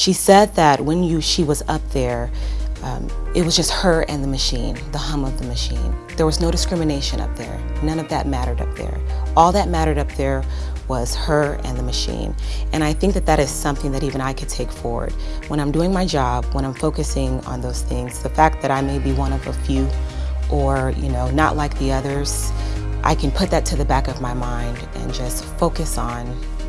She said that when you she was up there, um, it was just her and the machine, the hum of the machine. There was no discrimination up there. None of that mattered up there. All that mattered up there was her and the machine. And I think that that is something that even I could take forward. When I'm doing my job, when I'm focusing on those things, the fact that I may be one of a few or, you know, not like the others, I can put that to the back of my mind and just focus on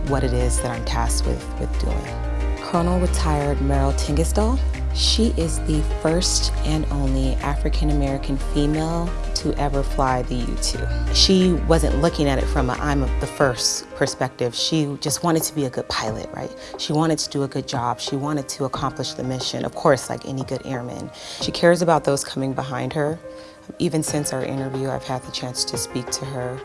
what it is that I'm tasked with, with doing. Colonel retired Merryl Tengesdal she is the first and only African-American female to ever fly the U-2. She wasn't looking at it from a I'm the first perspective. She just wanted to be a good pilot, right? She wanted to do a good job. She wanted to accomplish the mission, of course, like any good airman. She cares about those coming behind her. Even since our interview, I've had the chance to speak to her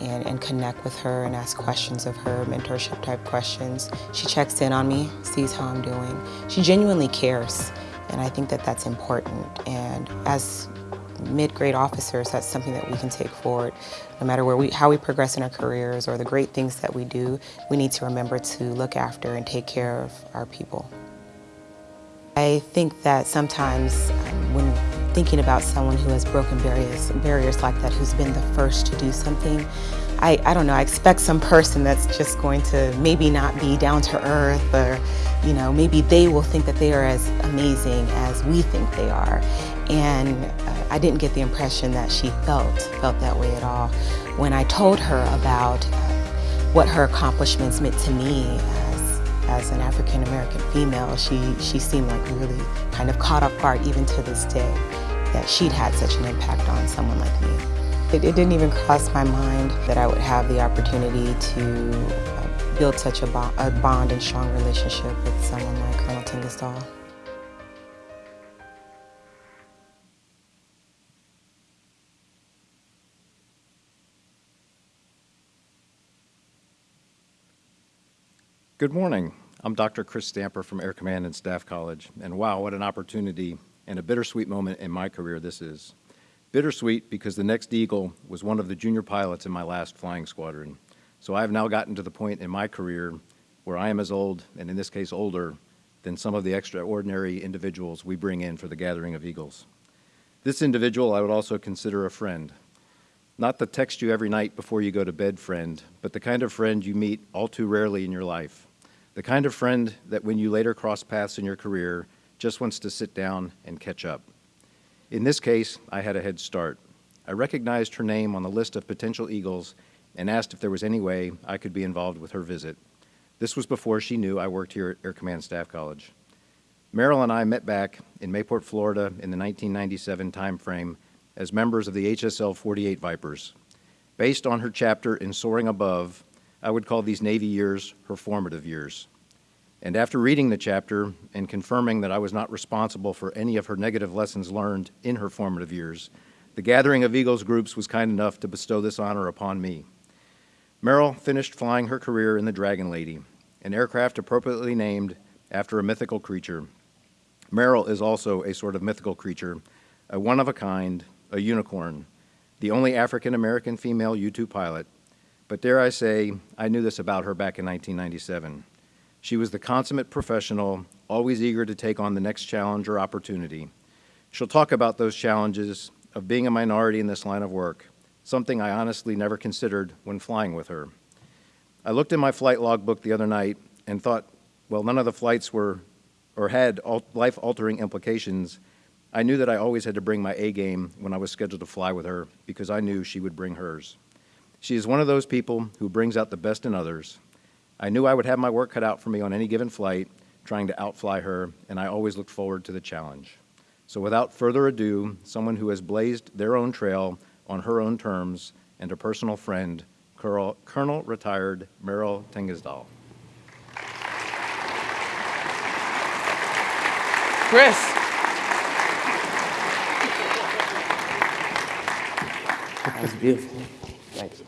and, and connect with her and ask questions of her, mentorship type questions. She checks in on me, sees how I'm doing. She genuinely cares, and I think that that's important. And as mid-grade officers, that's something that we can take forward. No matter where we, how we progress in our careers or the great things that we do, we need to remember to look after and take care of our people. I think that sometimes um, when thinking about someone who has broken barriers, barriers like that, who's been the first to do something, I, I don't know, I expect some person that's just going to maybe not be down to earth or, you know, maybe they will think that they are as amazing as we think they are. And uh, I didn't get the impression that she felt, felt that way at all. When I told her about uh, what her accomplishments meant to me as, as an African American female, she, she seemed like really kind of caught off guard even to this day that she'd had such an impact on someone like me. It, it didn't even cross my mind that I would have the opportunity to uh, build such a, bo a bond and strong relationship with someone like Colonel Tengesdal. Good morning. I'm Dr. Chris Stamper from Air Command and Staff College, and wow, what an opportunity and a bittersweet moment in my career this is. Bittersweet because the next Eagle was one of the junior pilots in my last flying squadron. So I have now gotten to the point in my career where I am as old, and in this case older, than some of the extraordinary individuals we bring in for the gathering of Eagles. This individual I would also consider a friend. Not the text you every night before you go to bed friend, but the kind of friend you meet all too rarely in your life. The kind of friend that when you later cross paths in your career, just wants to sit down and catch up. In this case, I had a head start. I recognized her name on the list of potential Eagles and asked if there was any way I could be involved with her visit. This was before she knew I worked here at Air Command Staff College. Merryl and I met back in Mayport, Florida in the 1997 timeframe as members of the HSL 48 Vipers. Based on her chapter in Soaring Above, I would call these Navy years her formative years. And after reading the chapter and confirming that I was not responsible for any of her negative lessons learned in her formative years, the Gathering of Eagles groups was kind enough to bestow this honor upon me. Merryl finished flying her career in the Dragon Lady, an aircraft appropriately named after a mythical creature. Merryl is also a sort of mythical creature, a one-of-a-kind, a unicorn, the only African-American female U-2 pilot. But dare I say, I knew this about her back in 1997. She was the consummate professional, always eager to take on the next challenge or opportunity. She'll talk about those challenges of being a minority in this line of work, something I honestly never considered when flying with her. I looked in my flight logbook the other night and thought, well, none of the flights were or had life-altering implications. I knew that I always had to bring my A game when I was scheduled to fly with her because I knew she would bring hers. She is one of those people who brings out the best in others, I knew I would have my work cut out for me on any given flight, trying to outfly her, and I always looked forward to the challenge. So without further ado, someone who has blazed their own trail on her own terms and a personal friend, Colonel, Colonel retired Merryl Tengesdal. Chris. That's beautiful. Thanks.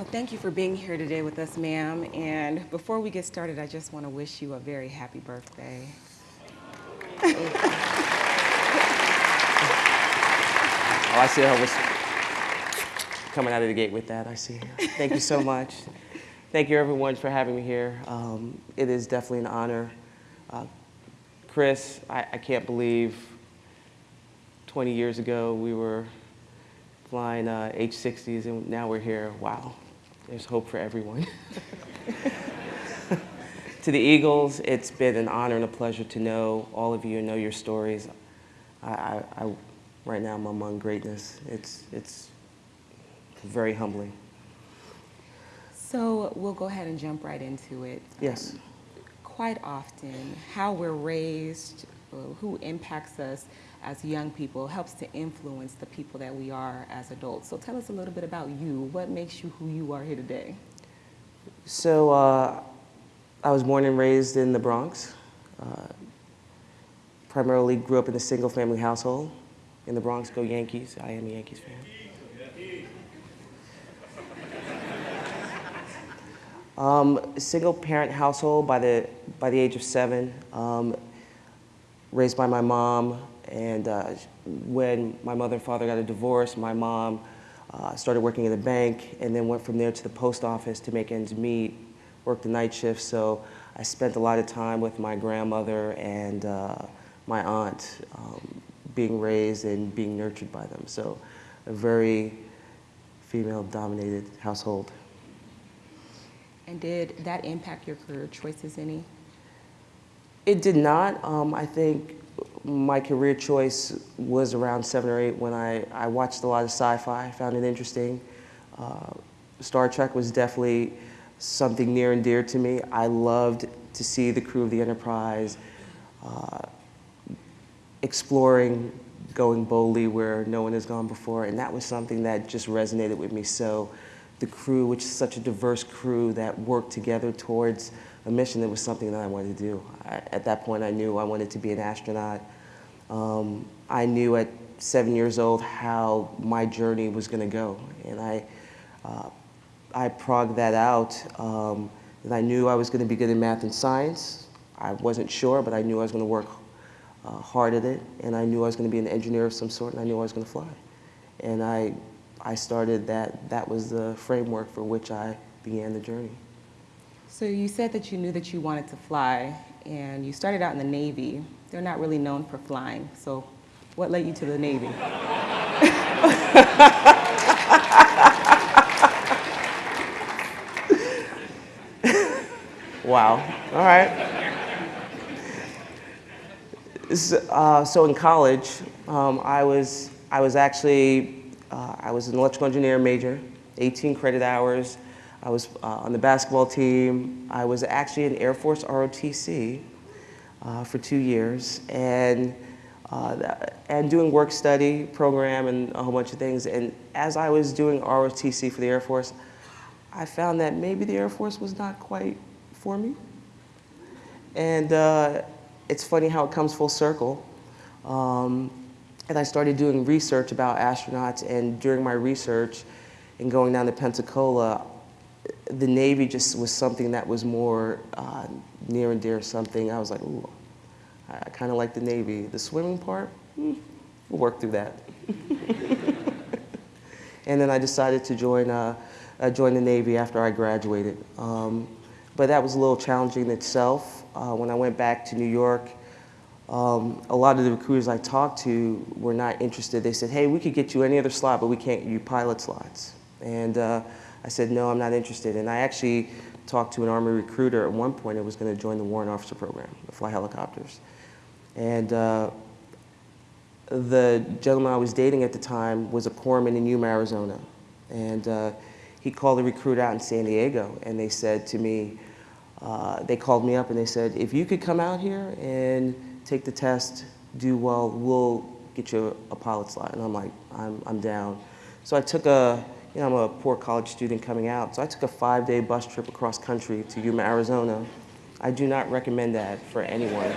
So thank you for being here today with us, ma'am. And before we get started, I just want to wish you a very happy birthday. I see I was coming out of the gate with that, I see. Thank you so much. Thank you everyone for having me here. Um, it is definitely an honor. Uh, Chris, I, I can't believe 20 years ago we were flying uh, H-60s and now we're here. Wow, there's hope for everyone. to the Eagles, it's been an honor and a pleasure to know all of you and know your stories. I, I, I right now I'm among greatness. It's, it's very humbling. So we'll go ahead and jump right into it. Yes. Um, quite often, how we're raised, who impacts us as young people, helps to influence the people that we are as adults. So tell us a little bit about you. What makes you who you are here today? So uh, I was born and raised in the Bronx. Uh, primarily grew up in a single family household in the Bronx. Go Yankees. I am a Yankees fan. Um, single parent household by the, by the age of seven, um, raised by my mom. And uh, when my mother and father got a divorce, my mom uh, started working in the bank and then went from there to the post office to make ends meet, worked the night shift. So I spent a lot of time with my grandmother and uh, my aunt, um, being raised and being nurtured by them. So a very female-dominated household. And did that impact your career choices any? It did not. Um, I think my career choice was around seven or eight when I, I watched a lot of sci-fi, found it interesting. Uh, Star Trek was definitely something near and dear to me. I loved to see the crew of the Enterprise uh, exploring, going boldly where no one has gone before, and that was something that just resonated with me. So the crew, which is such a diverse crew that worked together towards a mission that was something that I wanted to do. I, at that point, I knew I wanted to be an astronaut. Um, I knew at seven years old how my journey was going to go, and I, uh, I progged that out. Um, and I knew I was going to be good in math and science. I wasn't sure, but I knew I was going to work uh, hard at it, and I knew I was going to be an engineer of some sort, and I knew I was going to fly. And I I started that, that was the framework for which I began the journey. So you said that you knew that you wanted to fly, and you started out in the Navy. They're not really known for flying, so what led you to the Navy? wow, all right. Uh, so in college, um, I, was, I was actually uh, I was an electrical engineer major, 18 credit hours. I was uh, on the basketball team. I was actually in Air Force ROTC uh, for two years and, uh, and doing work study program and a whole bunch of things. And as I was doing ROTC for the Air Force, I found that maybe the Air Force was not quite for me. And uh, it's funny how it comes full circle. Um, and I started doing research about astronauts, and during my research and going down to Pensacola, the Navy just was something that was more uh, near and dear something. I was like, ooh, I kind of like the Navy. The swimming part, hmm, we'll work through that. and then I decided to join, uh, uh, join the Navy after I graduated. Um, but that was a little challenging in itself. Uh, when I went back to New York, um, a lot of the recruiters I talked to were not interested. They said, hey, we could get you any other slot, but we can't get you pilot slots. And uh, I said, no, I'm not interested. And I actually talked to an Army recruiter at one point that was going to join the warrant officer program, fly helicopters. And uh, the gentleman I was dating at the time was a corpsman in Yuma, Arizona. And uh, he called the recruit out in San Diego, and they said to me, uh, they called me up and they said, if you could come out here and take the test, do well, we'll get you a, pilot slot. And I'm like, I'm, I'm down. So I took a, you know, I'm a poor college student coming out, so I took a five-day bus trip across country to Yuma, Arizona. I do not recommend that for anyone.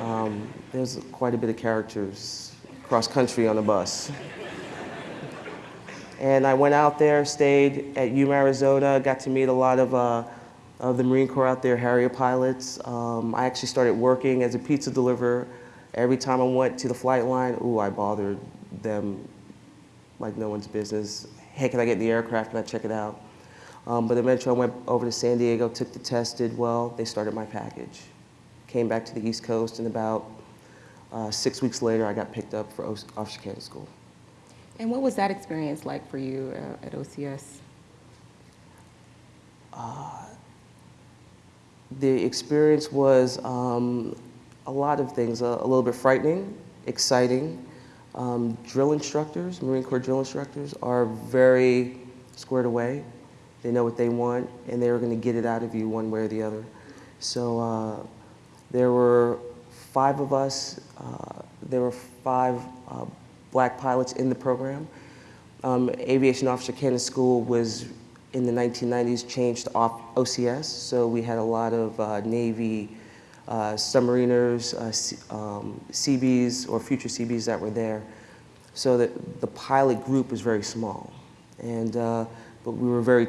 Um, there's quite a bit of characters cross country on the bus. And I went out there, stayed at Yuma, Arizona, got to meet a lot of uh, of the Marine Corps out there, Harrier pilots. Um, I actually started working as a pizza deliverer. Every time I went to the flight line, ooh, I bothered them like no one's business. Hey, can I get in the aircraft? Can I check it out? Um, but eventually I went over to San Diego, took the test, did well. They started my package. Came back to the East Coast, and about uh, six weeks later, I got picked up for O- Officer Candidate School. And what was that experience like for you uh, at OCS? The experience was um, a lot of things, a, a little bit frightening, exciting. Um, drill instructors, Marine Corps drill instructors, are very squared away. They know what they want, and they're going to get it out of you one way or the other. So uh, there were five of us. Uh, there were five uh, black pilots in the program. Um, Aviation Officer Candidate School was in the 1990s changed off OCS, so we had a lot of uh, Navy submariners, uh, um, CBs or future CBs that were there. So that the pilot group was very small, and uh, but we were very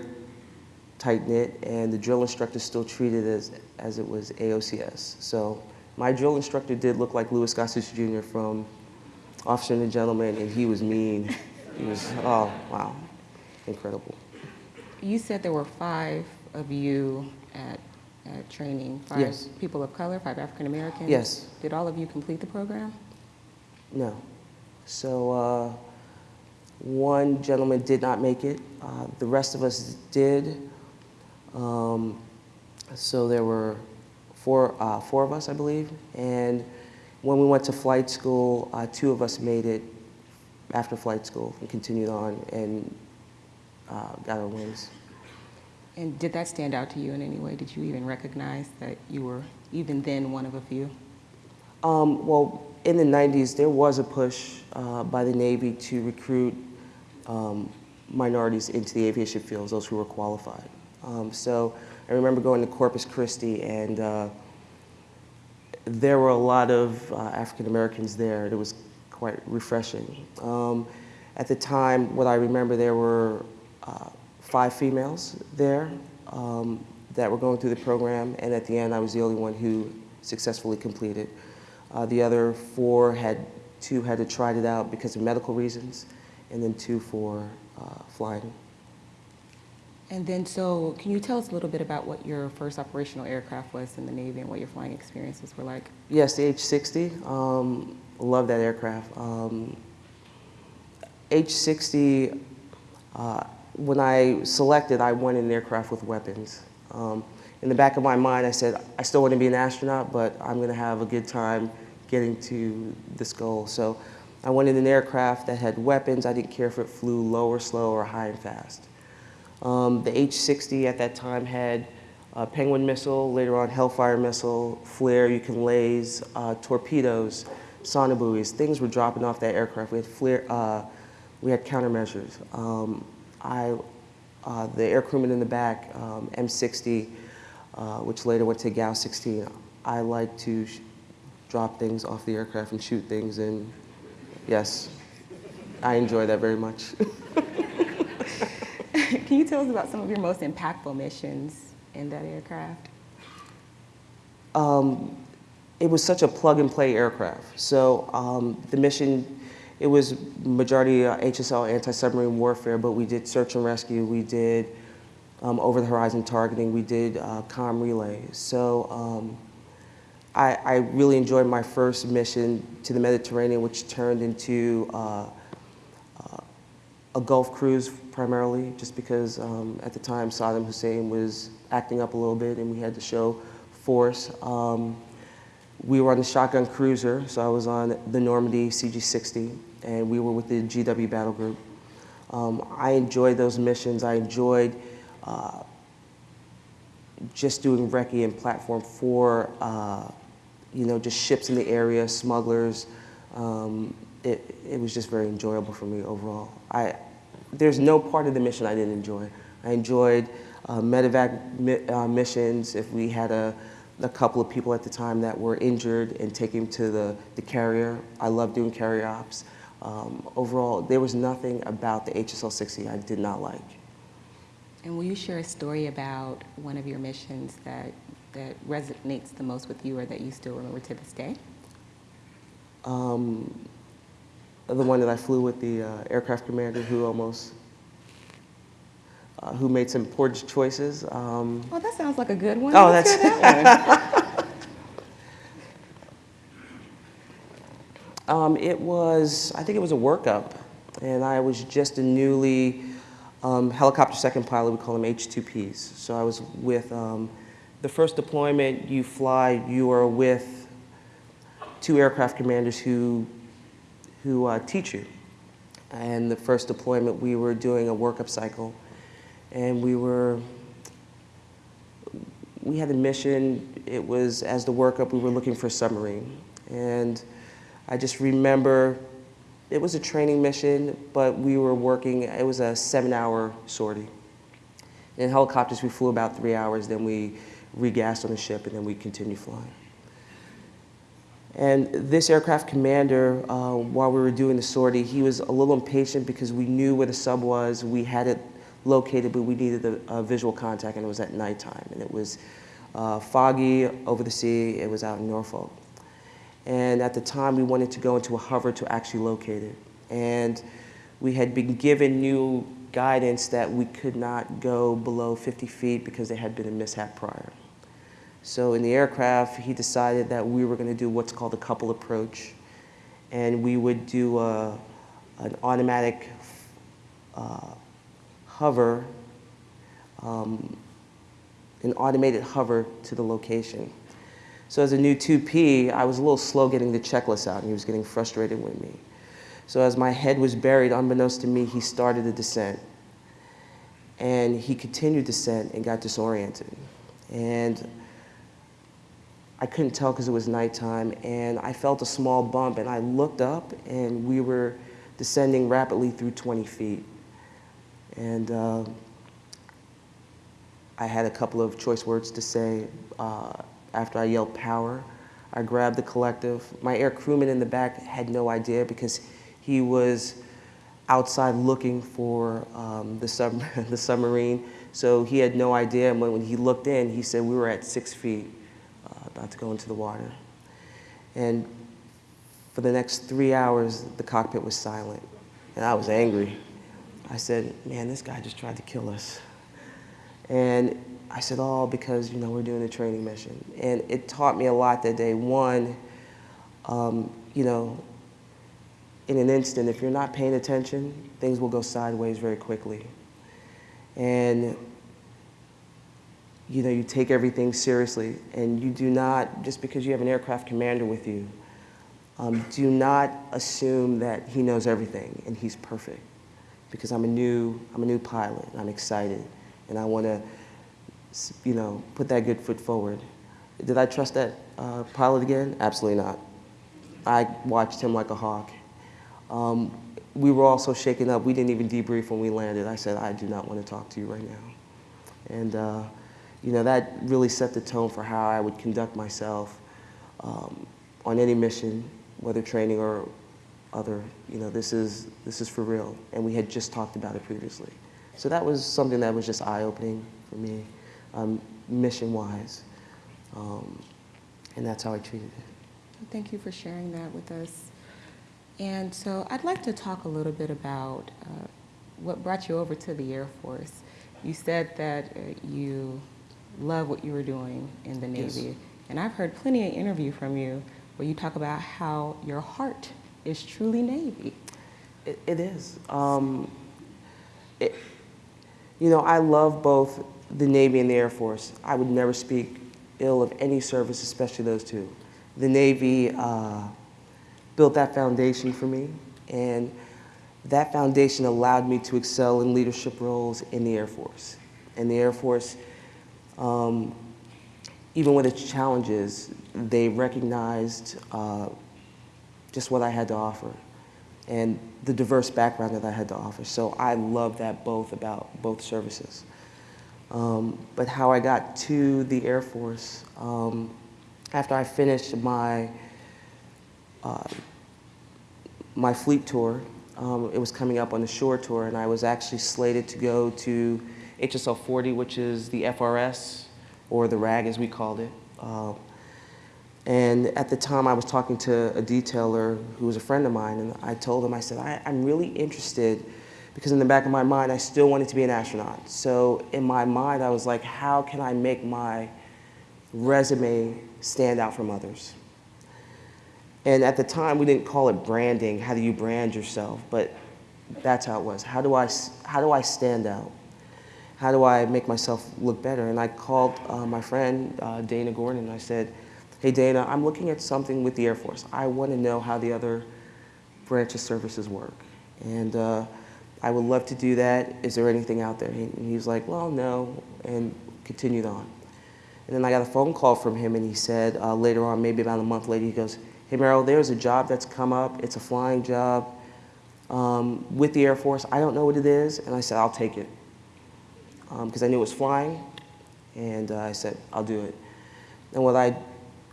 tight knit, and the drill instructor still treated as as it was AOCS. So my drill instructor did look like Louis Gossett Jr. from Officer and a Gentleman, and he was mean. He was oh wow, incredible. You said there were five of you at, at training, five Yes. people of color, five African Americans? Yes. Did all of you complete the program? No. So uh, one gentleman did not make it. Uh, the rest of us did. Um, so there were four, uh, four of us, I believe. And when we went to flight school, uh, two of us made it after flight school and continued on and uh, got our wings. And did that stand out to you in any way? Did you even recognize that you were even then one of a few? Um, well, in the 90s, there was a push uh, by the Navy to recruit um, minorities into the aviation fields, those who were qualified. Um, so I remember going to Corpus Christi, and uh, there were a lot of uh, African Americans there. It was quite refreshing. Um, at the time, what I remember, there were uh, five females there um, that were going through the program, and at the end, I was the only one who successfully completed. Uh, the other four had two had to try it out because of medical reasons, and then two for uh, flying. And then, so can you tell us a little bit about what your first operational aircraft was in the Navy and what your flying experiences were like? Yes, the H-60. Um, love that aircraft. Um, H-60, uh, when I selected, I wanted an aircraft with weapons. Um, in the back of my mind, I said, I still want to be an astronaut, but I'm going to have a good time getting to this goal. So I wanted an aircraft that had weapons. I didn't care if it flew low or slow or high and fast. Um, the H-60 at that time had uh, Penguin missile, later on Hellfire missile, flare, you can laze, uh, torpedoes, sonobuoys. Things were dropping off that aircraft. We had flare, uh, we had countermeasures. Um, I, uh, the air crewman in the back, um, M60, uh, which later went to GAU-16. I like to sh- drop things off the aircraft and shoot things, and yes, I enjoy that very much. Can you tell us about some of your most impactful missions in that aircraft? um, it was such a plug and play aircraft. So um, the mission, it was majority uh, HSL anti-submarine warfare, but we did search and rescue, we did um, over the horizon targeting, we did uh, com relay. So um, I, I really enjoyed my first mission to the Mediterranean, which turned into uh, uh, a Gulf cruise primarily, just because um, at the time Saddam Hussein was acting up a little bit and we had to show force. Um, we were on the shotgun cruiser, so I was on the Normandy CG-60, and we were with the GW Battle Group. Um, I enjoyed those missions. I enjoyed uh, just doing recce and platform for, uh, you know, just ships in the area, smugglers. Um, it, it was just very enjoyable for me overall. I, there's no part of the mission I didn't enjoy. I enjoyed uh, medevac mi- uh, missions. If we had a, a couple of people at the time that were injured and taking them to the, the carrier, I love doing carrier ops. Um, overall, there was nothing about the HSL 60 I did not like. And will you share a story about one of your missions that, that resonates the most with you or that you still remember to this day? Um, the one that I flew with, the uh, aircraft commander who almost, uh, who made some poor choices. Um, Oh, that sounds like a good one. Oh, Let's that's- that one. Um, it was, I think it was a workup, and I was just a newly um, helicopter second pilot. We call them H2Ps. So I was with um, the first deployment. You fly. You are with two aircraft commanders who who uh, teach you. And the first deployment, we were doing a workup cycle, and we were we had a mission. It was as the workup, we were looking for a submarine. And I just remember it was a training mission, but we were working, it was a seven hour sortie. In helicopters, we flew about three hours, then we regassed on the ship, and then we continued flying. And this aircraft commander, uh, while we were doing the sortie, he was a little impatient because we knew where the sub was. We had it located, but we needed a, a visual contact, and it was at nighttime. And it was uh, foggy over the sea. It was out in Norfolk. And at the time, we wanted to go into a hover to actually locate it. And we had been given new guidance that we could not go below 50 feet because there had been a mishap prior. So in the aircraft, he decided that we were going to do what's called a couple approach. And we would do a, an automatic uh, hover, um, an automated hover to the location. So as a new 2P, I was a little slow getting the checklist out, and he was getting frustrated with me. So as my head was buried, unbeknownst to me, he started the descent. And he continued descent and got disoriented. And I couldn't tell because it was nighttime, and I felt a small bump, and I looked up, and we were descending rapidly through 20 feet. And uh, I had a couple of choice words to say uh, after I yelled power. I grabbed the collective. My air crewman in the back had no idea because he was outside looking for um, the, sub the submarine. So he had no idea. And when, when he looked in, he said we were at six feet, uh, about to go into the water. And for the next three hours, the cockpit was silent. And I was angry. I said, man, this guy just tried to kill us. And I said, oh, because, you know, we're doing a training mission. And it taught me a lot that day. One, um, you know, in an instant, if you're not paying attention, things will go sideways very quickly. And, you know, you take everything seriously. And you do not, just because you have an aircraft commander with you, um, do not assume that he knows everything and he's perfect. Because I'm a new, I'm a new pilot, I'm excited, and I want to, you know, put that good foot forward. Did I trust that uh, pilot again? Absolutely not. I watched him like a hawk. Um, we were all so shaken up, we didn't even debrief when we landed. I said, I do not want to talk to you right now. And, uh, you know, that really set the tone for how I would conduct myself um, on any mission, whether training or other, you know, this is, this is for real. And we had just talked about it previously. So that was something that was just eye-opening for me, um, mission-wise. Um, and that's how I treated it. Thank you for sharing that with us. And so I'd like to talk a little bit about uh, what brought you over to the Air Force. You said that uh, you love what you were doing in the Yes. Navy. And I've heard plenty of interview from you where you talk about how your heart is truly Navy. It, it is. Um, it, you know, I love both the Navy and the Air Force. I would never speak ill of any service, especially those two. The Navy uh, built that foundation for me, and that foundation allowed me to excel in leadership roles in the Air Force. And the Air Force, um, even with its challenges, they recognized uh, just what I had to offer and the diverse background that I had to offer. So I love that both about both services. Um, but how I got to the Air Force, um, after I finished my, uh, my fleet tour, um, it was coming up on the shore tour, and I was actually slated to go to HSL 40, which is the FRS, or the RAG as we called it. Uh, And at the time, I was talking to a detailer who was a friend of mine, and I told him, I said, I, I'm really interested because in the back of my mind, I still wanted to be an astronaut. So in my mind, I was like, how can I make my resume stand out from others? And at the time, we didn't call it branding. How do you brand yourself? But that's how it was. How do I, how do I stand out? How do I make myself look better? And I called uh, my friend, uh, Dana Gordon, and I said, hey, Dana, I'm looking at something with the Air Force. I want to know how the other branch of services work. And uh, I would love to do that. Is there anything out there? And he was like, well, no, and continued on. And then I got a phone call from him, and he said uh, later on, maybe about a month later, he goes, hey, Merryl, there's a job that's come up. It's a flying job um, with the Air Force. I don't know what it is. And I said, I'll take it. Because um, I knew it was flying. And uh, I said, I'll do it. And what I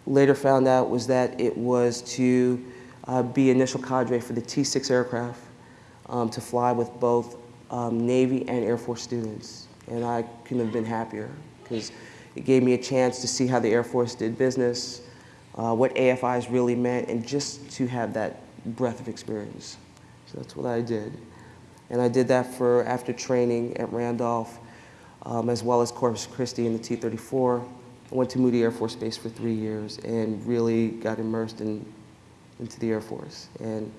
later found out was that it was to uh, be initial cadre for the T-6 aircraft um, to fly with both um, Navy and Air Force students. And I couldn't have been happier because it gave me a chance to see how the Air Force did business, uh, what AFIs really meant, and just to have that breadth of experience. So that's what I did. And I did that for after training at Randolph, um, as well as Corpus Christi in the T-34. I went to Moody Air Force Base for three years and really got immersed in, into the Air Force. And,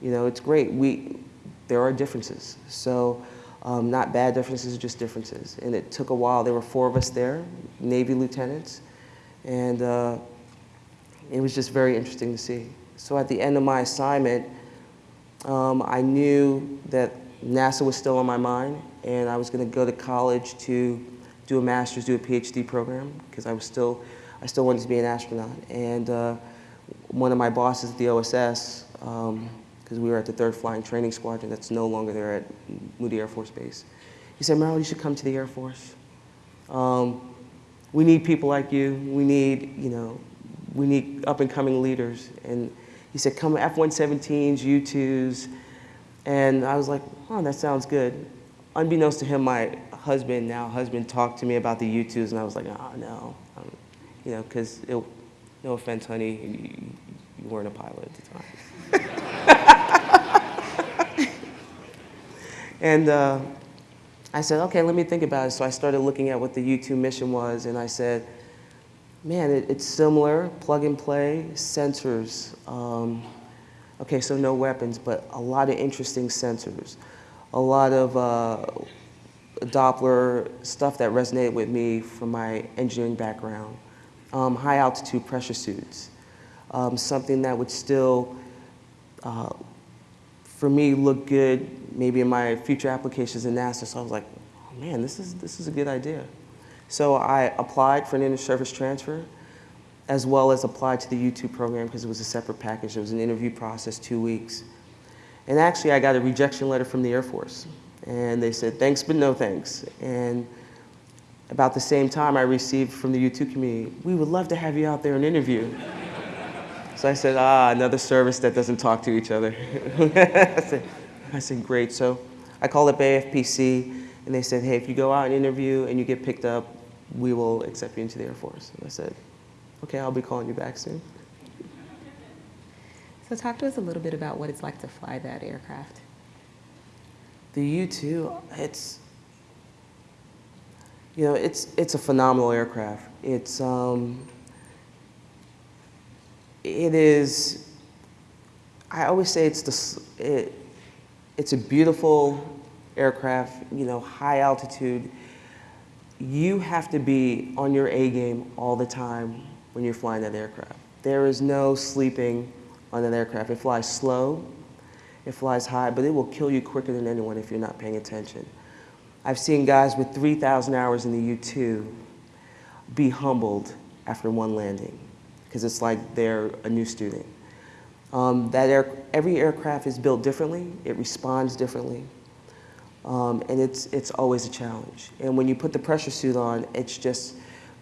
you know, it's great. We, there are differences. So um, not bad differences, just differences. And it took a while. There were four of us there, Navy lieutenants. And uh, it was just very interesting to see. So at the end of my assignment, um, I knew that NASA was still on my mind, and I was going to go to college to do a master's, do a PhD program, because I was still, I still wanted to be an astronaut. And uh, one of my bosses at the OSS, because um, we were at the third flying training squadron that's no longer there at Moody Air Force Base, he said, Merryl, you should come to the Air Force. Um, we need people like you. We need, you know, we need up and coming leaders. And he said, come F-117s, U-2s. And I was like, oh, that sounds good. Unbeknownst to him, my husband, now husband, talked to me about the U-2s, and I was like, oh, no. Um, you know, because, no offense, honey, you, you, weren't a pilot at the time. and uh, I said, okay, let me think about it. So I started looking at what the U-2 mission was, and I said, man, it, it's similar, plug and play, sensors. Um, okay, so no weapons, but a lot of interesting sensors. A lot of uh, Doppler stuff that resonated with me from my engineering background. Um, high altitude pressure suits. Um, something that would still, uh, for me, look good maybe in my future applications in NASA. So I was like, oh man, this is, this is a good idea. So I applied for an inter-service transfer as well as applied to the U-2 program because it was a separate package. It was an interview process, two weeks. And actually, I got a rejection letter from the Air Force. And they said, thanks, but no thanks. And about the same time, I received from the U-2 community, we would love to have you out there and interview. so I said, ah, another service that doesn't talk to each other. I, said, I said, great. So I called up AFPC, and they said, hey, if you go out and interview and you get picked up, we will accept you into the Air Force. And I said, okay, I'll be calling you back soon. So talk to us a little bit about what it's like to fly that aircraft. The U-2, it's, you know, it's, it's a phenomenal aircraft. It's, um, it is, I always say it's, the, it, it's a beautiful aircraft, you know, high altitude. You have to be on your A game all the time when you're flying that aircraft. There is no sleeping on that aircraft. It flies slow, it flies high, but it will kill you quicker than anyone if you're not paying attention. I've seen guys with 3,000 hours in the U-2 be humbled after one landing because it's like they're a new student. Um, that air, every aircraft is built differently. It responds differently. Um, and it's, it's always a challenge. And when you put the pressure suit on, it's just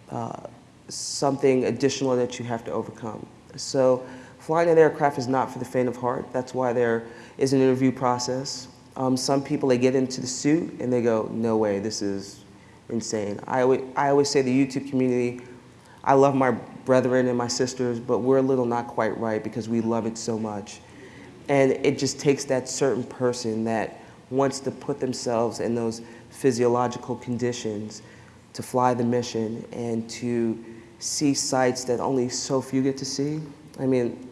uh, something additional that you have to overcome. So flying an aircraft is not for the faint of heart. That's why there is an interview process. Um, some people, they get into the suit and they go, no way, this is insane. I always, I always say the U-2 community, I love my brethren and my sisters, but we're a little not quite right because we love it so much. And it just takes that certain person that wants to put themselves in those physiological conditions to fly the mission and to see sights that only so few get to see. I mean,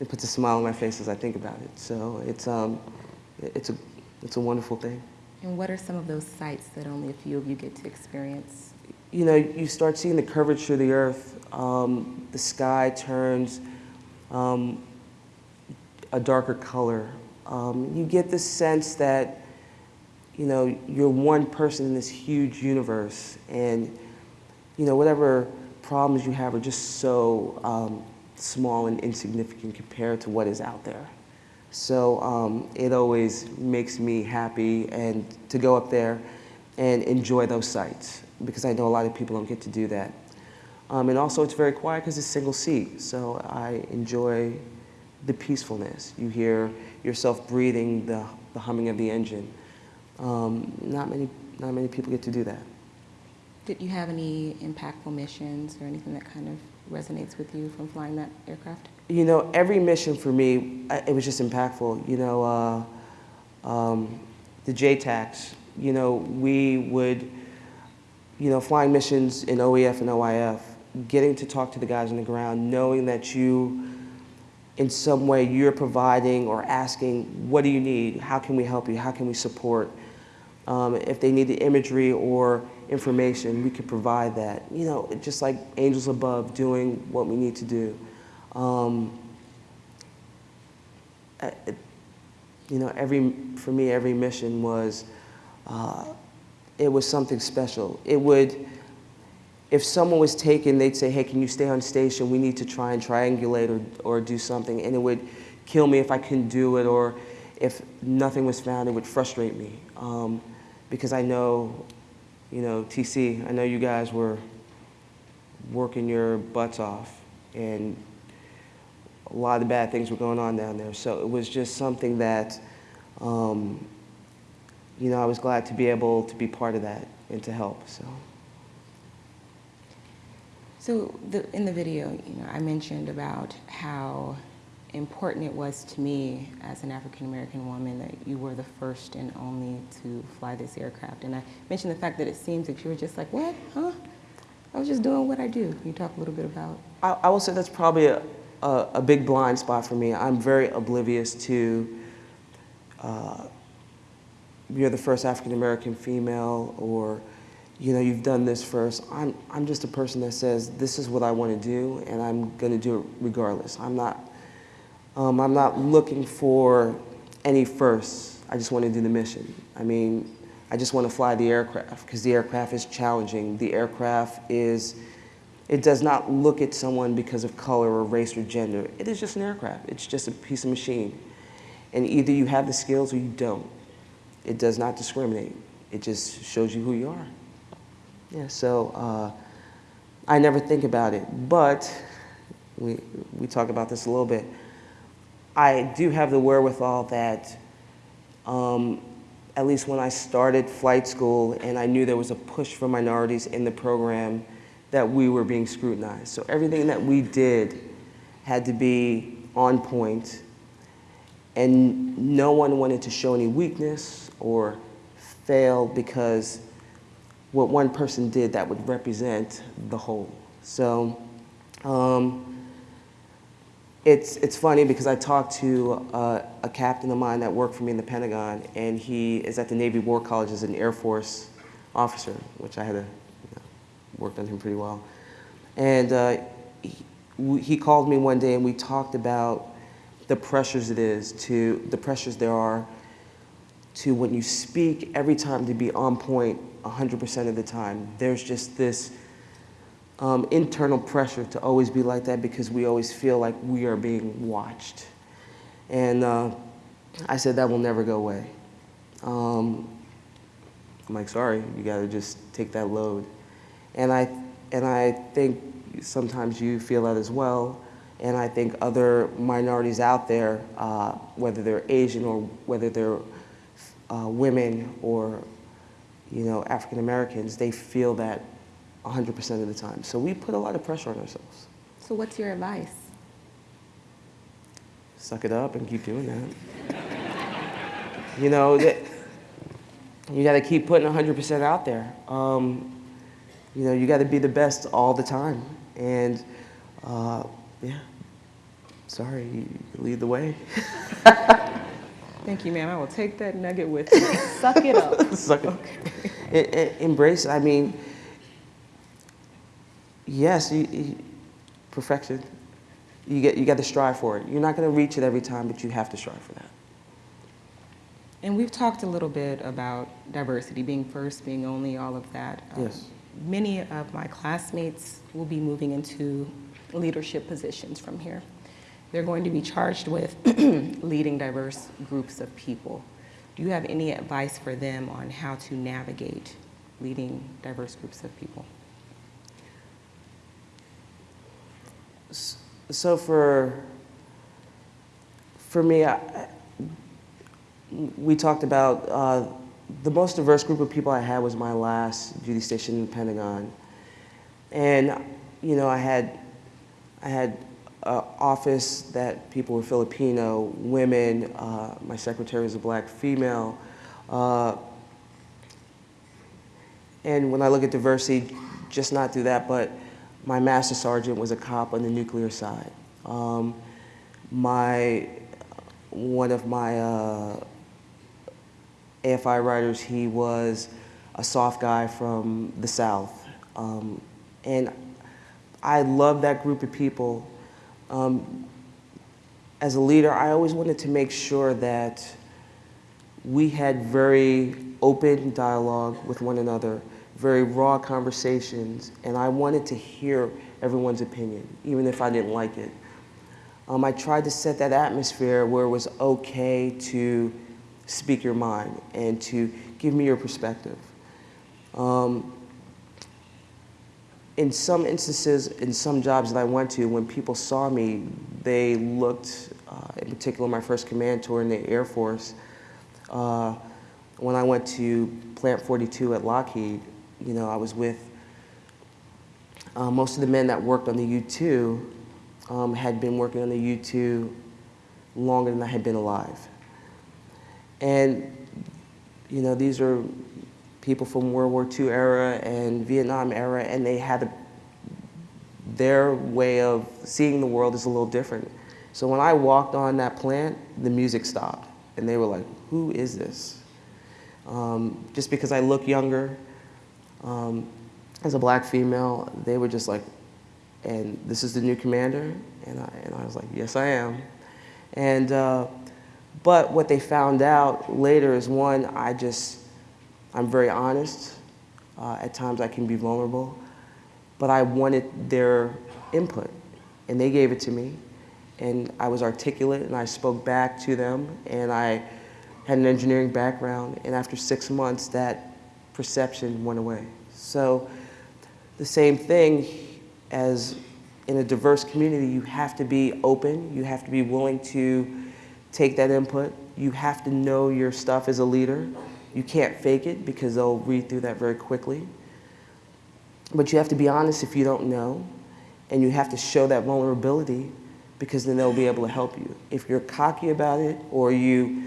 it puts a smile on my face as I think about it. So it's, um, it's, a, it's a wonderful thing. And what are some of those sights that only a few of you get to experience? You know, you start seeing the curvature of the earth. Um, the sky turns um, a darker color. Um, you get the sense that, you know, you're one person in this huge universe and, you know, whatever problems you have are just so um, small and insignificant compared to what is out there. So um, it always makes me happy and to go up there and enjoy those sights because I know a lot of people don't get to do that. Um, and also it's very quiet because it's single seat, so I enjoy the peacefulness. You hear yourself breathing the, the humming of the engine. Um, not, many, not many people get to do that. Did you have any impactful missions or anything that kind of resonates with you from flying that aircraft? You know, every mission for me, it was just impactful. You know, uh, um, the JTACs, you know, we would, you know, flying missions in OEF and OIF, getting to talk to the guys on the ground, knowing that you, in some way, you're providing or asking, what do you need? How can we help you? How can we support? Um, if they need the imagery or information, we could provide that. You know, just like angels above doing what we need to do. Um, you know, every, for me, every mission was, uh, it was something special. It would, if someone was taken, they'd say, hey, can you stay on station? We need to try and triangulate or, or do something. And it would kill me if I couldn't do it, or if nothing was found, it would frustrate me. Um, because I know, you know, TC, I know you guys were working your butts off, and a lot of bad things were going on down there. So it was just something that, um, you know, I was glad to be able to be part of that and to help. So. So the, in the video, you know, I mentioned about how important it was to me as an African American woman that you were the first and only to fly this aircraft. And I mentioned the fact that it seems that you were just like, what, huh? I was just doing what I do. Can you talk a little bit about? I, I will say that's probably a, a, a big blind spot for me. I'm very oblivious to uh, you're the first African American female or you know you've done this first. I'm, I'm just a person that says this is what I want to do and I'm going to do it regardless. I'm not, um, I'm not looking for any firsts. I just want to do the mission. I mean, I just want to fly the aircraft because the aircraft is challenging. The aircraft is, it does not look at someone because of color or race or gender. It is just an aircraft. It's just a piece of machine. And either you have the skills or you don't. It does not discriminate. It just shows you who you are. Yeah, so uh, I never think about it, but we, we talk about this a little bit. I do have the wherewithal that um, at least when I started flight school and I knew there was a push for minorities in the program, that we were being scrutinized. So everything that we did had to be on point, and no one wanted to show any weakness or fail because what one person did that would represent the whole. So um, it's, it's funny because I talked to uh, a captain of mine that worked for me in the Pentagon, and he is at the Navy War College as an Air Force officer, which I had you know, worked on him pretty well. And uh, he, he called me one day and we talked about the pressures it is to, the pressures there are to when you speak every time to be on point 100% of the time. There's just this um, internal pressure to always be like that because we always feel like we are being watched. And uh, I said that will never go away. Um, I'm like, sorry, you got to just take that load. And I, and I think sometimes you feel that as well. And I think other minorities out there, uh, whether they're Asian or whether they're uh, women or you know, African Americans, they feel that 100% of the time. So we put a lot of pressure on ourselves. So what's your advice? Suck it up and keep doing that. you know, that, you got to keep putting 100% out there. Um, you know, you got to be the best all the time. And uh, yeah, sorry, you lead the way. Thank you, ma'am. I will take that nugget with me. Suck it up. Suck it. E- embrace it. I mean, yes, you, you, perfection. You get you got to strive for it. You're not going to reach it every time, but you have to strive for that. And we've talked a little bit about diversity, being first, being only, all of that. Um, Yes. Many of my classmates will be moving into leadership positions from here. They're going to be charged with leading diverse groups of people. Do you have any advice for them on how to navigate leading diverse groups of people? So for for me, I, we talked about uh, the most diverse group of people I had was my last duty station in the Pentagon, and you know I had I had an office that people were Filipino, women. Uh, my secretary was a black female. Uh, and when I look at diversity, just not through that, but my master sergeant was a cop on the nuclear side. Um, my, one of my uh, AFI writers, he was a soft guy from the South. Um, and I love that group of people. Um, as a leader, I always wanted to make sure that we had very open dialogue with one another, very raw conversations, and I wanted to hear everyone's opinion, even if I didn't like it. Um, I tried to set that atmosphere where it was okay to speak your mind and to give me your perspective. Um, in some instances, in some jobs that I went to, when people saw me, they looked, uh, in particular my first command tour in the Air Force, uh, when I went to Plant 42 at Lockheed, you know, I was with uh, most of the men that worked on the U-2 um, had been working on the U-2 longer than I had been alive. And, you know, these are people from World War II era and Vietnam era, and they had a, their way of seeing the world is a little different. So when I walked on that plant, the music stopped, and they were like, who is this? Um, just because I look younger, um, as a black female, they were just like, and this is the new commander? And I, and I was like, yes, I am. And, uh, but what they found out later is one, I just, I'm very honest. Uh, at times I can be vulnerable. But I wanted their input, and they gave it to me. And I was articulate, and I spoke back to them, and I had an engineering background, and after six months, that perception went away. So the same thing as in a diverse community, you have to be open, you have to be willing to take that input, you have to know your stuff as a leader. You can't fake it because they'll read through that very quickly. But you have to be honest if you don't know, and you have to show that vulnerability because then they'll be able to help you. If you're cocky about it or you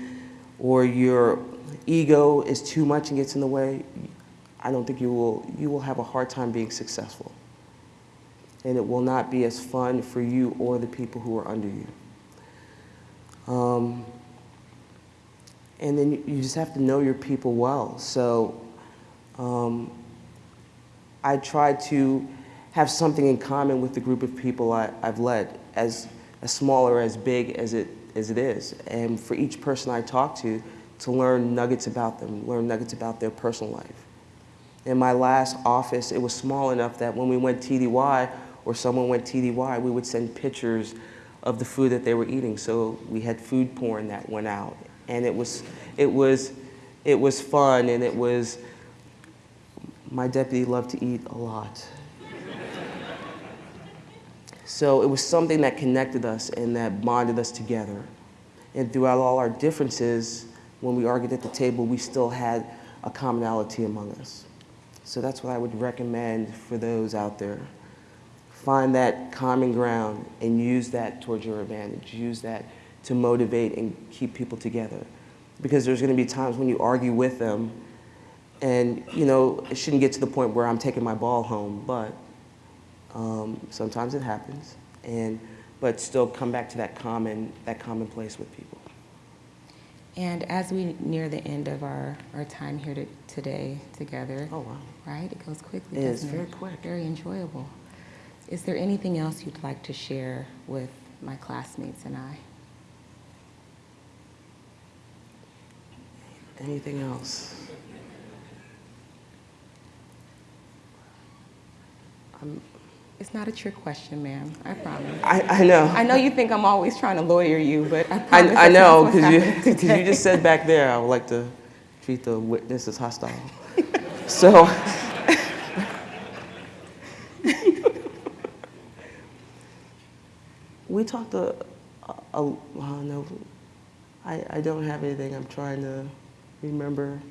or your ego is too much and gets in the way, I don't think you will you will have a hard time being successful. And it will not be as fun for you or the people who are under you. Um, and then you- just have to know your people well. So um, I try to have something in common with the group of people I, I've led, as, as small or as big as it, as it is. And for each person I talk to, to learn nuggets about them, learn nuggets about their personal life. In my last office, it was small enough that when we went TDY or someone went TDY, we would send pictures of the food that they were eating. So we had food porn that went out. And it was, it was, it was fun and it was, my deputy loved to eat a lot. so it was something that connected us and that bonded us together. And throughout all our differences, when we argued at the table, we still had a commonality among us. So that's what I would recommend for those out there. find that common ground and use that towards your advantage. Use that to motivate and keep people together. Because there's going to be times when you argue with them, and you know it shouldn't get to the point where I'm taking my ball home, but um, sometimes it happens. And but still come back to that common that common place with people. And as we near the end of our, our time here to, today together, Oh wow. Right? It goes quickly. It is, very quick. Very enjoyable. Is there anything else you'd like to share with my classmates and I? Anything else? I'm, It's not a trick question, ma'am. I promise. I, I know. I know you think I'm always trying to lawyer you, but I promise. I, I know, because you, 'cause you just said back there, I would like to treat the witness as hostile. So, we talked a, a, a oh, no, I, I don't have anything. I'm trying to remember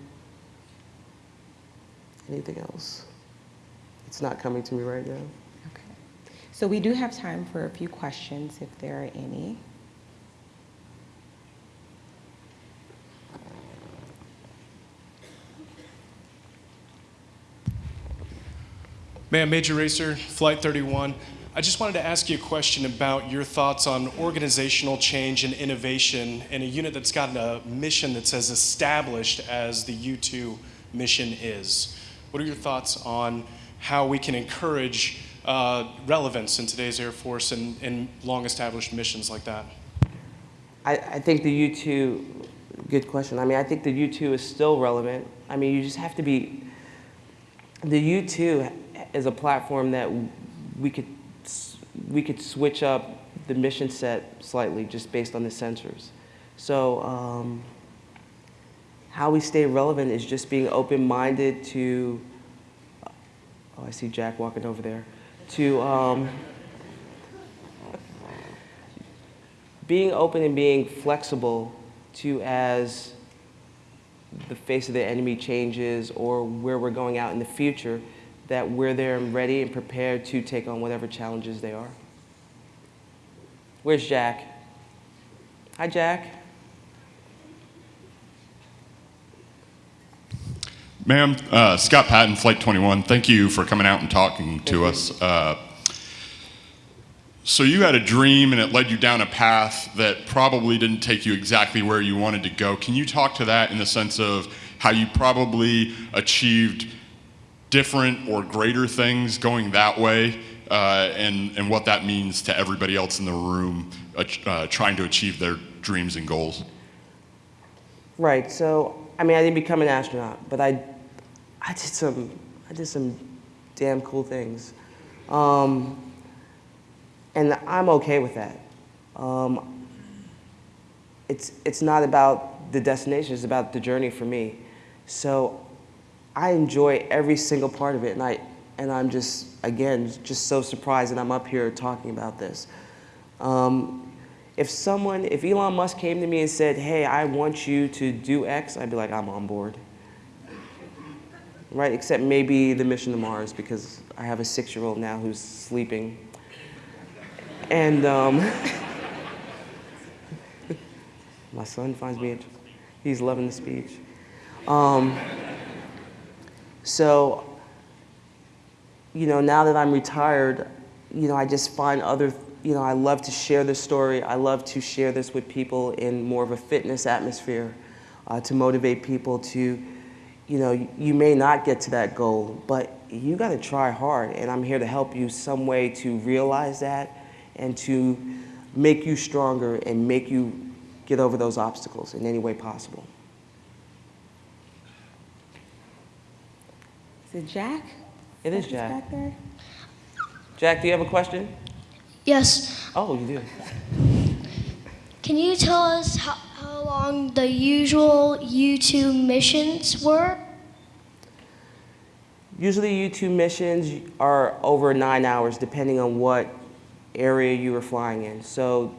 anything else. It's not coming to me right now. Okay. So we do have time for a few questions if there are any. Ma'am, Major Racer, Flight 31. I just wanted to ask you a question about your thoughts on organizational change and innovation in a unit that's got a mission that's as established as the U2 mission is. What are your thoughts on how we can encourage uh, relevance in today's Air Force and, and long established missions like that? I, I think the U2, good question. I mean, I think the U2 is still relevant. I mean, you just have to be, the U2 is a platform that we could, we could switch up the mission set slightly just based on the sensors. So um, how we stay relevant is just being open-minded to, oh, I see Jack walking over there, to, um, being open and being flexible to as the face of the enemy changes or where we're going out in the future, that we're there and ready and prepared to take on whatever challenges they are. Where's Jack? Hi, Jack. Ma'am, uh, Scott Patton, Flight 21, thank you for coming out and talking to us. Uh, so you had a dream and it led you down a path that probably didn't take you exactly where you wanted to go. Can you talk to that in the sense of how you probably achieved different or greater things going that way uh, and, and what that means to everybody else in the room uh, uh, trying to achieve their dreams and goals? Right. So, I mean, I didn't become an astronaut, but I, I did some, I did some damn cool things, um, and I'm okay with that. Um, it's it's not about the destination; it's about the journey for me. So, I enjoy every single part of it, and I and I'm just again just so surprised that I'm up here talking about this. Um, if someone, if Elon Musk came to me and said, "Hey, I want you to do X," I'd be like, "I'm on board." Right? Except maybe the mission to Mars because I have a six-year-old now who's sleeping, and um, my son finds me. He's loving the speech. Um, so you know, now that I'm retired, you know, I just find other, you know, I love to share this story. I love to share this with people in more of a fitness atmosphere uh, to motivate people to, you know, you may not get to that goal, but you got to try hard. And I'm here to help you some way to realize that and to make you stronger and make you get over those obstacles in any way possible. Is it Jack? It is That's Jack. Back there? Jack, do you have a question? Yes. Oh, you do. Can you tell us how, how long the usual U2 missions were? Usually U2 missions are over nine hours depending on what area you were flying in. So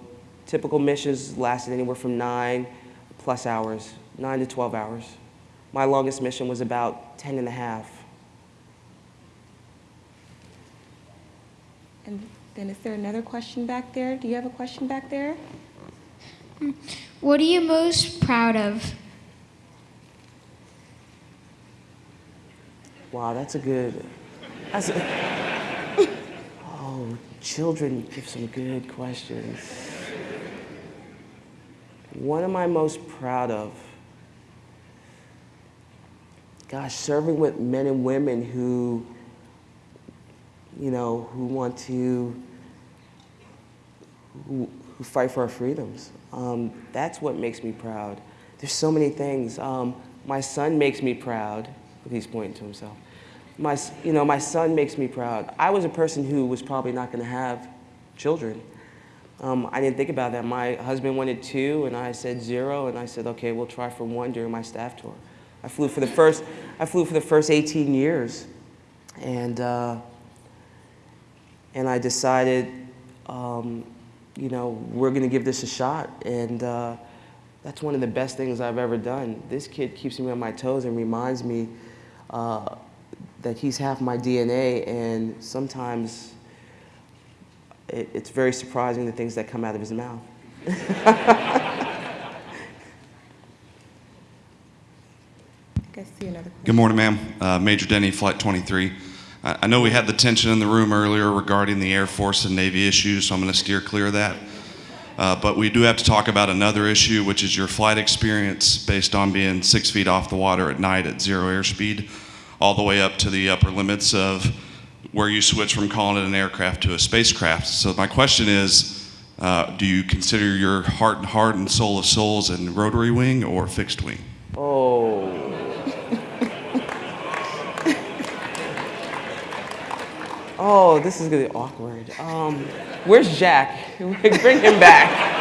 typical missions lasted anywhere from nine plus hours, nine to 12 hours. My longest mission was about 10 and a half. And then is there another question back there? Do you have a question back there? What are you most proud of? Wow, that's a good. That's a, oh, children give some good questions. What am I most proud of? Gosh, serving with men and women who, you know, who want to, who, who fight for our freedoms. Um, that's what makes me proud. There's so many things. Um, my son makes me proud. He's pointing to himself. My, you know, my son makes me proud. I was a person who was probably not going to have children. Um, I didn't think about that. My husband wanted two, and I said zero, and I said, okay, we'll try for one during my staff tour. I flew for the first, I flew for the first 18 years, and uh, and I decided, um, you know, we're going to give this a shot, and uh, that's one of the best things I've ever done. This kid keeps me on my toes and reminds me uh, that he's half my DNA, and sometimes it, it's very surprising the things that come out of his mouth. I see another question. Good morning, ma'am. Uh, Major Denny, Flight 23. I know we had the tension in the room earlier regarding the Air Force and Navy issues, so I'm going to steer clear of that. Uh, But we do have to talk about another issue, which is your flight experience based on being six feet off the water at night at zero airspeed, all the way up to the upper limits of where you switch from calling it an aircraft to a spacecraft. So my question is, uh, do you consider your heart and heart and soul of souls in rotary wing or fixed wing? Oh. Oh, this is gonna be awkward. Um, where's Jack? Bring him back.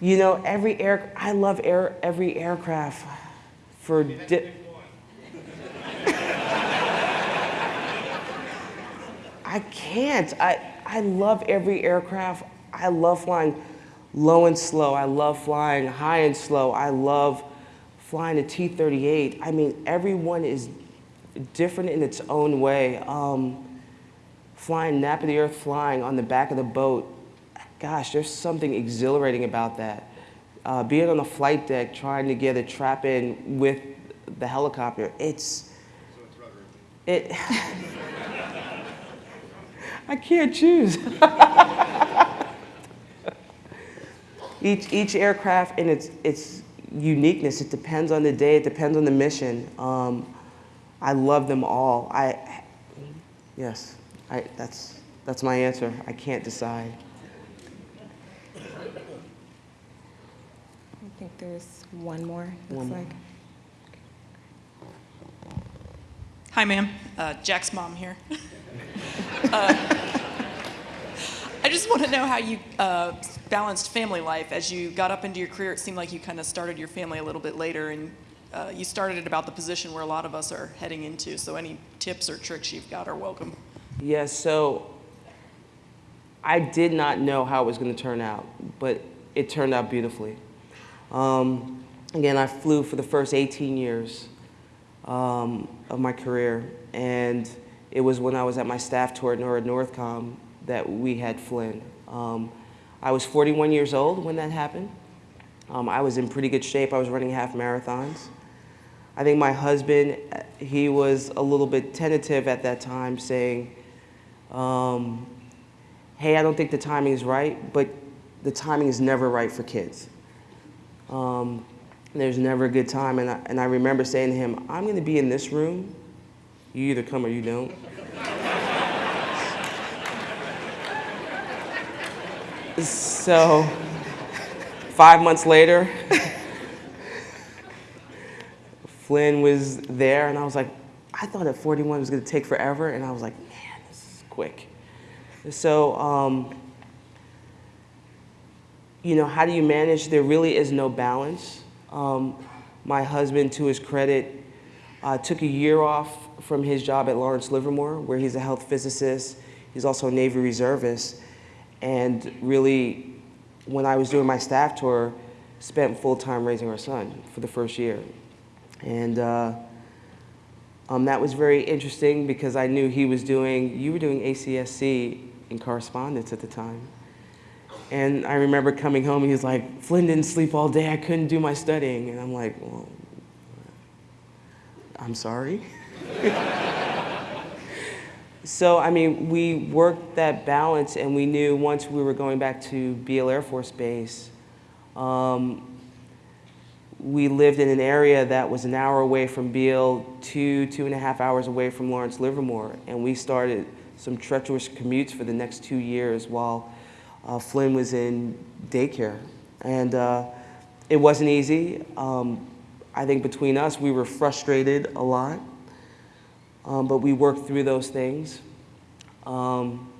You know, every air, I love air, every aircraft for I can't. I, I love every aircraft. I love flying low and slow. I love flying high and slow. I love flying a T 38. I mean, everyone is different in its own way. Um, flying Nap of the Earth flying on the back of the boat, gosh, there's something exhilarating about that. Uh, being on the flight deck, trying to get a trap in with the helicopter, it's. It. I can't choose. each, each aircraft and its, its uniqueness, it depends on the day, it depends on the mission. Um, I love them all. I, yes, I, that's, that's my answer. I can't decide. I think there's one more, looks One more. like. Hi, ma'am. Uh, Jack's mom here. Uh, I just want to know how you uh, balanced family life. As you got up into your career, it seemed like you kind of started your family a little bit later, and uh, you started at about the position where a lot of us are heading into. So, any tips or tricks you've got are welcome. Yes, so I did not know how it was going to turn out, but it turned out beautifully. Um, again, I flew for the first 18 years um, of my career, and it was when I was at my staff tour at NORAD Northcom that we had Flynn. Um, I was 41 years old when that happened. Um, I was in pretty good shape. I was running half marathons. I think my husband, he was a little bit tentative at that time, saying, um, hey, I don't think the timing is right, but the timing is never right for kids. Um, there's never a good time. And I, and I remember saying to him, I'm going to be in this room. You either come or you don't. so, five months later, Flynn was there, and I was like, I thought at 41 it was going to take forever, and I was like, man, this is quick. So, um, you know, how do you manage? There really is no balance. Um, my husband, to his credit, uh, took a year off from his job at Lawrence Livermore, where he's a health physicist. He's also a Navy reservist. And really, when I was doing my staff tour, spent full time raising our son for the first year. And uh, Um, that was very interesting because I knew he was doing, you were doing ACSC in correspondence at the time. And I remember coming home, he was like, Flynn didn't sleep all day, I couldn't do my studying. And I'm like, well, I'm sorry. so, I mean, we worked that balance and we knew once we were going back to Beale Air Force Base, um, we lived in an area that was an hour away from Beale, two, two and a half hours away from Lawrence Livermore. And we started some treacherous commutes for the next two years while uh, Flynn was in daycare. And uh, it wasn't easy. Um, I think between us, we were frustrated a lot, um, but we worked through those things. Um,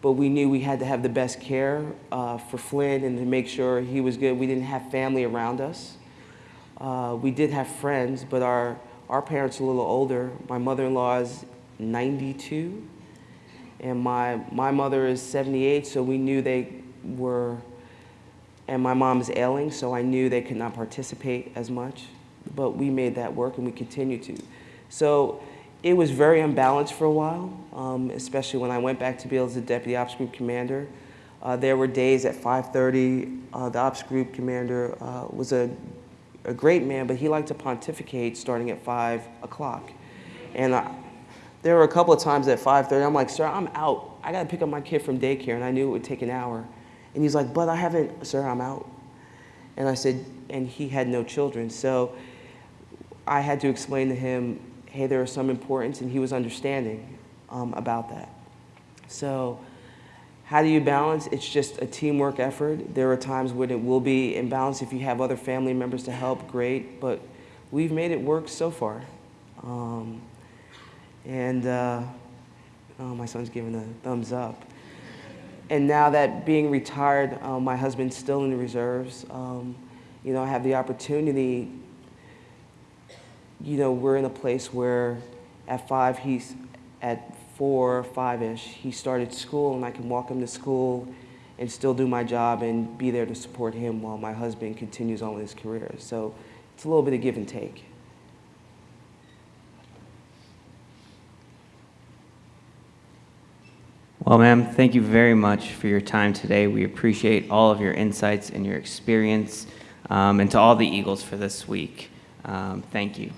but we knew we had to have the best care uh, for Flynn and to make sure he was good. We didn't have family around us. Uh, we did have friends, but our, our parents are a little older. My mother-in-law is 92, and my, my mother is 78, so we knew they were, and my mom is ailing, so I knew they could not participate as much. But we made that work, and we continue to. So it was very unbalanced for a while, um, especially when I went back to Beale as a deputy ops group commander. Uh, there were days at 5.30, uh, the ops group commander uh, was a a great man, but he liked to pontificate starting at 5 o'clock. And I, there were a couple of times at 5.30, I'm like, sir, I'm out. I got to pick up my kid from daycare, and I knew it would take an hour. And he's like, but I haven't, sir, I'm out. And I said, and he had no children. So I had to explain to him, hey, there is some importance, and he was understanding um, about that. So how do you balance? It's just a teamwork effort. There are times when it will be imbalanced. If you have other family members to help, great. But we've made it work so far. Um, and uh, oh, my son's giving a thumbs up. And now that being retired, uh, my husband's still in the reserves. Um, you know, I have the opportunity. You know, we're in a place where at five, he's at four, five-ish, he started school and I can walk him to school and still do my job and be there to support him while my husband continues on with his career. So it's a little bit of give and take. Well, ma'am, thank you very much for your time today. We appreciate all of your insights and your experience, um, and to all the Eagles for this week. Um, thank you.